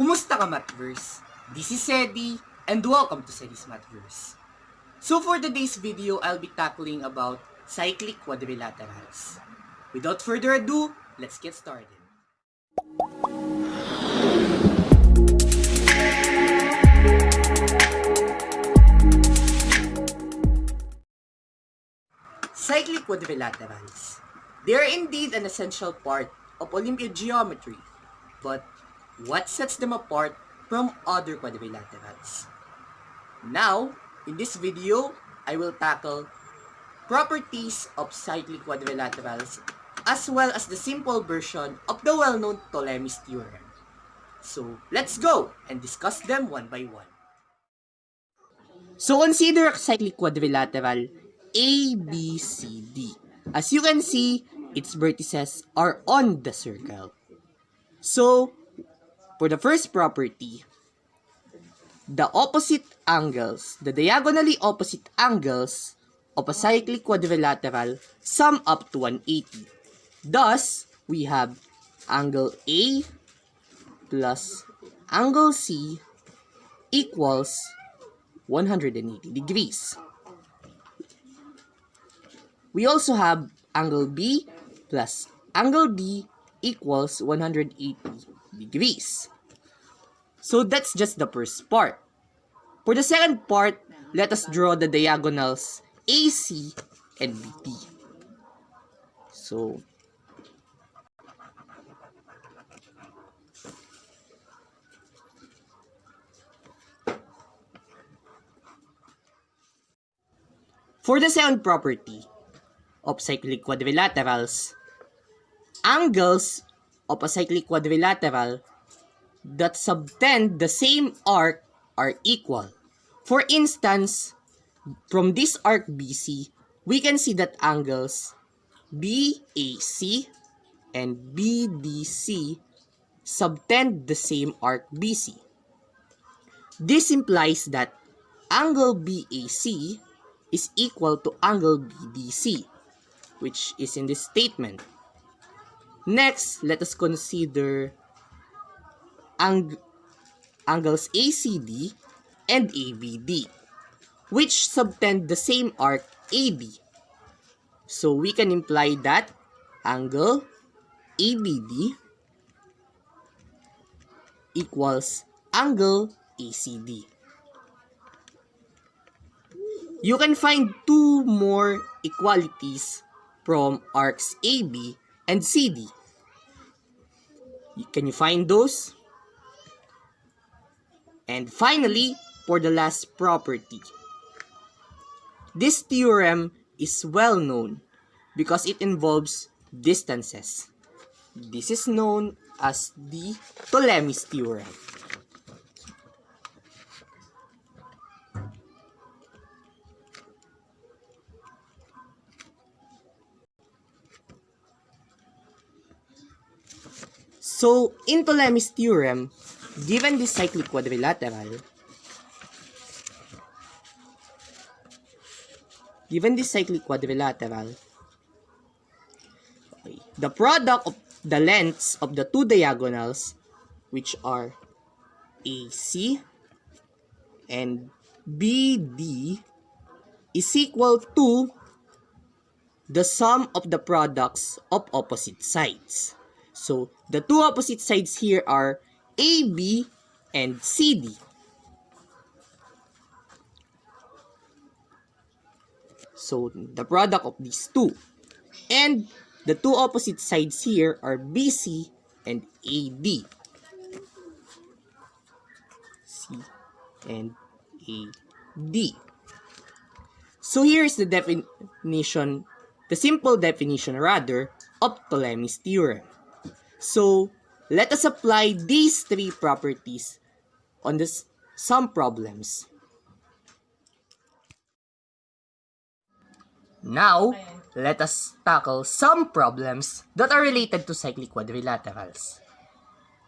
Kumusta ka, Mathverse? This is Sedi, and welcome to Sedi's Mathverse. So for today's video, I'll be tackling about cyclic quadrilaterals. Without further ado, let's get started. Cyclic quadrilaterals. They are indeed an essential part of Olympiad geometry, but what sets them apart from other quadrilaterals? Now, in this video, I will tackle properties of cyclic quadrilaterals as well as the simple version of the well-known Ptolemy's theorem. So, let's go and discuss them one by one. So, consider a cyclic quadrilateral A, B, C, D. As you can see, its vertices are on the circle. So, for the first property, the opposite angles, the diagonally opposite angles of a cyclic quadrilateral sum up to 180. Thus, we have angle A plus angle C equals 180 degrees. We also have angle B plus angle D equals 180 degrees. So that's just the first part. For the second part, let us draw the diagonals AC and BD. So, For the second property of cyclic quadrilaterals, angles of a cyclic quadrilateral that subtend the same arc are equal. For instance, from this arc BC, we can see that angles BAC and BDC subtend the same arc BC. This implies that angle BAC is equal to angle BDC, which is in this statement. Next, let us consider ang angles ACD and ABD, which subtend the same arc AB. So we can imply that angle ABD equals angle ACD. You can find two more equalities from arcs AB and CD. Can you find those? And finally, for the last property. This theorem is well known because it involves distances. This is known as the Ptolemy's theorem. So, in Ptolemy's theorem, given this cyclic quadrilateral, given this cyclic quadrilateral, okay, the product of the lengths of the two diagonals, which are AC and BD, is equal to the sum of the products of opposite sides. So, the two opposite sides here are AB and CD. So, the product of these two. And the two opposite sides here are BC and AD. C and AD. So, here's the definition, the simple definition rather, of Ptolemy's theorem. So, let us apply these three properties on this, some problems. Now, let us tackle some problems that are related to cyclic quadrilaterals.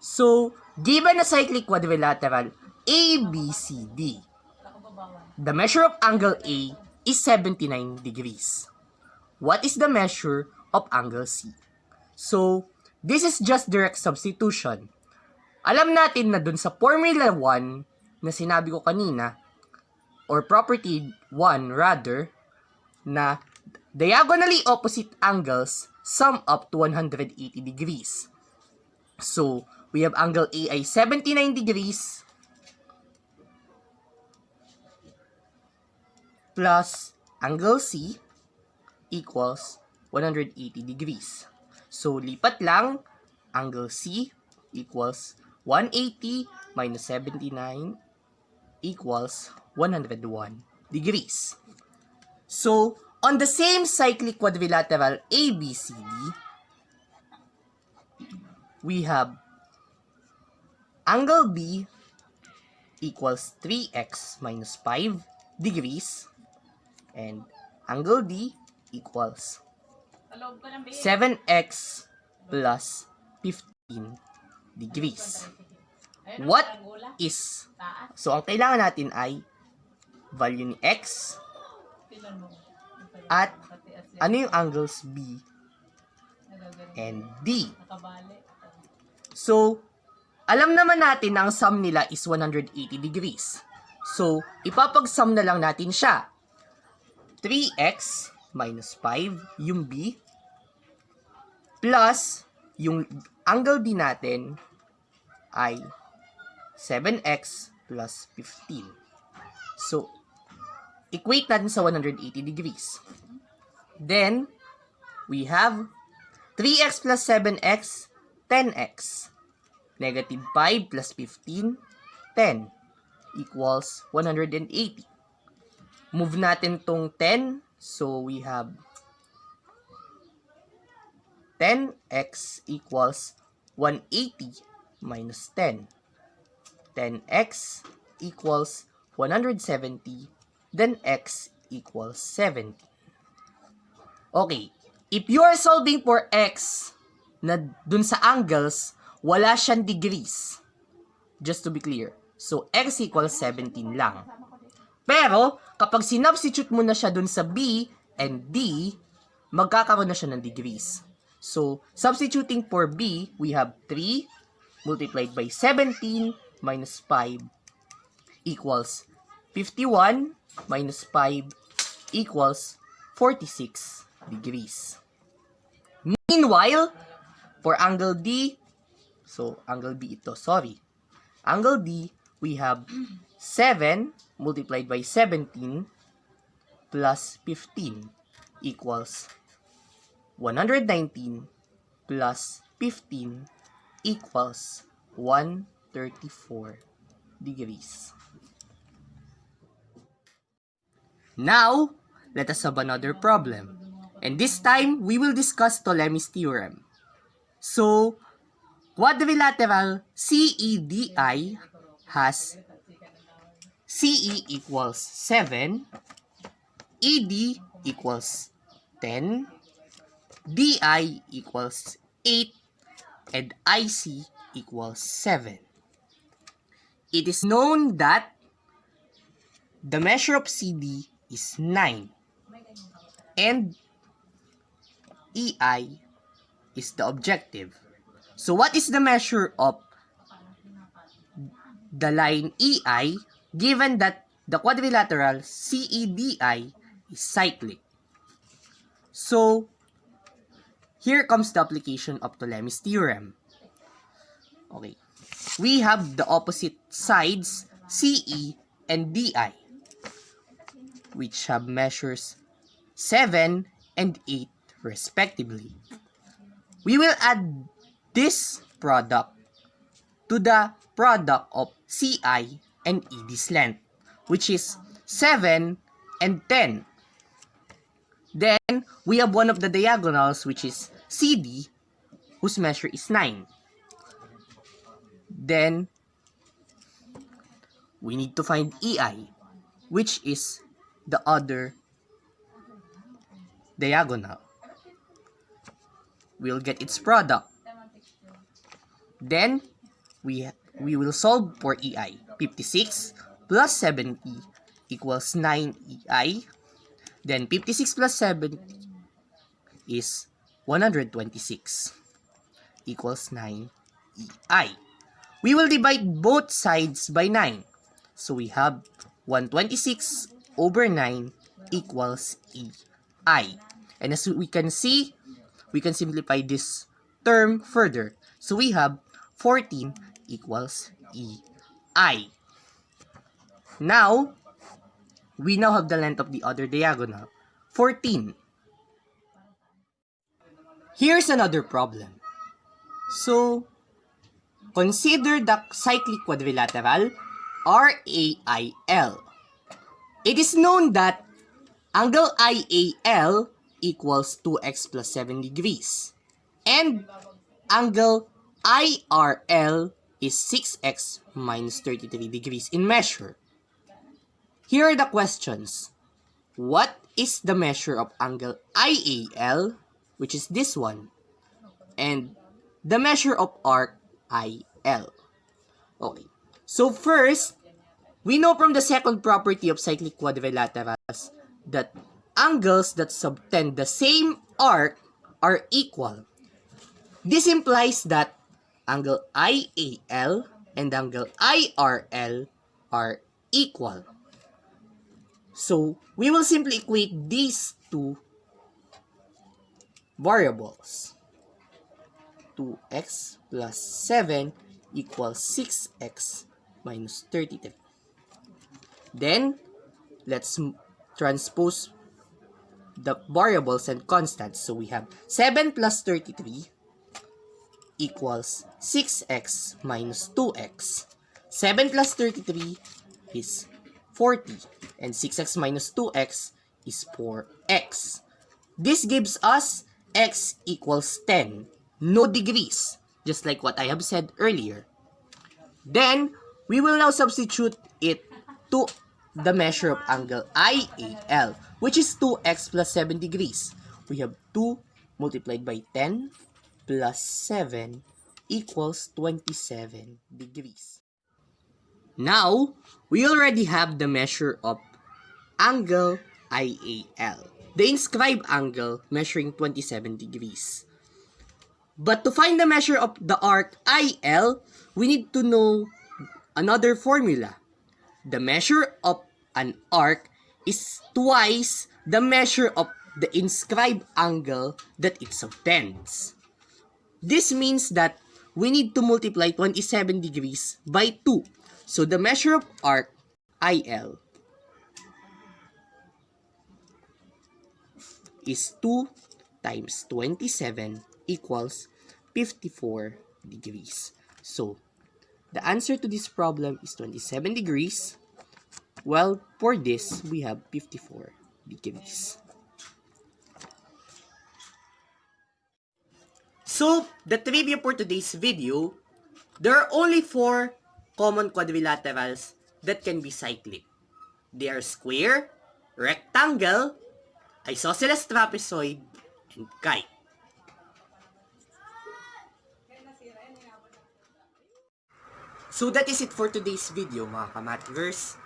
So, given a cyclic quadrilateral ABCD, the measure of angle A is 79 degrees. What is the measure of angle C? So, This is just direct substitution. alam natin na dun sa Formula 1 na sinabi ko kanina, or property 1 rather, na diagonally opposite angles sum up to 180 degrees. So, we have angle A ay 79 degrees plus angle C equals 180 degrees. So, lipat lang, angle C equals 180 minus 79 equals 101 degrees. So, on the same cyclic quadrilateral ABCD, we have angle B equals 3x minus 5 degrees and angle D equals 7x plus 15 degrees. What is, so ang kailangan natin ay value ni x at ano yung angles B and D. So, alam naman natin na ang sum nila is 180 degrees. So, ipapag-sum na lang natin siya. 3x minus 5, yung B, plus yung angle B natin ay 7x plus 15. So, equate natin sa 180 degrees. Then, we have 3x plus 7x, 10x. Negative 5 plus 15, 10 equals 180. Move natin tong 10. So, we have 10x equals 180 minus 10. 10x equals 170. Then x equals 70. Okay. If you are solving for x na dun sa angles, wala siyang degrees. Just to be clear. So, x equals 17 lang. Pero, kapag sinubstitute mo na siya dun sa b and d, magkakaroon na siya ng degrees. So, substituting for b, we have 3 multiplied by 17 minus 5 equals 51 minus 5 equals 46 degrees. Meanwhile, for angle D, so angle B ito, sorry. Angle D, we have 7 multiplied by 17 plus 15 equals 119 plus 15 equals 134 degrees. Now, let us have another problem. And this time, we will discuss Ptolemy's theorem. So, quadrilateral CEDI has CE equals 7, ED equals 10, DI equals 8, and IC equals 7. It is known that the measure of CD is 9 and EI is the objective. So what is the measure of the line EI given that the quadrilateral CEDI is cyclic? So here comes the application of Ptolemy's theorem. Okay. We have the opposite sides CE and DI which have measures 7 and 8 respectively. We will add this product to the product of CI and ED's length, which is 7 and 10. Then, we have one of the diagonals, which is CD, whose measure is 9. Then, we need to find EI, which is the other diagonal. We'll get its product. Then, we, we will solve for EI. 56 plus 70 equals 9 EI. Then, 56 plus 70 is 126 equals 9 EI. we will divide both sides by 9. So we have 126 over 9 equals EI. And as we can see, we can simplify this term further. So we have 14 equals EI. Now, we now have the length of the other diagonal, 14. Here's another problem. So, consider the cyclic quadrilateral RAIL. It is known that angle IAL equals 2x plus 7 degrees. And angle IRL is 6x minus 33 degrees in measure. Here are the questions. What is the measure of angle IAL, which is this one, and the measure of arc IL? Okay. So first, we know from the second property of cyclic quadrilaterals that angles that subtend the same arc are equal. This implies that angle IAL and angle IRL are equal. So, we will simply equate these two variables. 2x plus 7 equals 6x minus 33. Then, let's transpose the variables and constants. So we have 7 plus 33 equals 6x minus 2x. 7 plus 33 is 40 and 6x minus 2x is 4x. This gives us x equals 10, no degrees, just like what I have said earlier. Then, we will now substitute it to the measure of angle IAL, which is 2x plus 7 degrees. We have 2 multiplied by 10 plus 7 equals 27 degrees. Now, we already have the measure of angle IAL, the inscribed angle measuring 27 degrees. But to find the measure of the arc IL, we need to know another formula. The measure of an arc is twice the measure of the inscribed angle that it subtends. This means that we need to multiply 27 degrees by 2. So the measure of arc, IL, is 2 times 27 equals 54 degrees. So, the answer to this problem is 27 degrees well, for this, we have 54 degrees. So, the trivia for today's video, there are only four common quadrilaterals that can be cyclic. They are square, rectangle, isosceles trapezoid, and kite. So that is it for today's video mga kamatverse.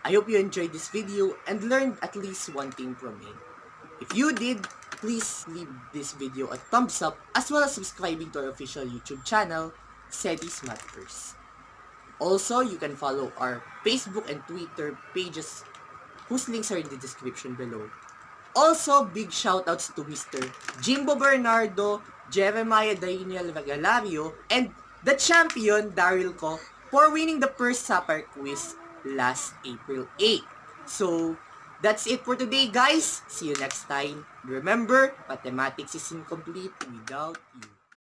I hope you enjoyed this video and learned at least one thing from it. If you did, please leave this video a thumbs up as well as subscribing to our official YouTube channel, Sedi's Mathverse. Also, you can follow our Facebook and Twitter pages whose links are in the description below. Also, big shoutouts to Mr. Jimbo Bernardo, Jeremiah Daniel Regalario, and the champion, Daryl Ko, for winning the first supper quiz last April 8. So, that's it for today, guys. See you next time. Remember, mathematics is incomplete without you.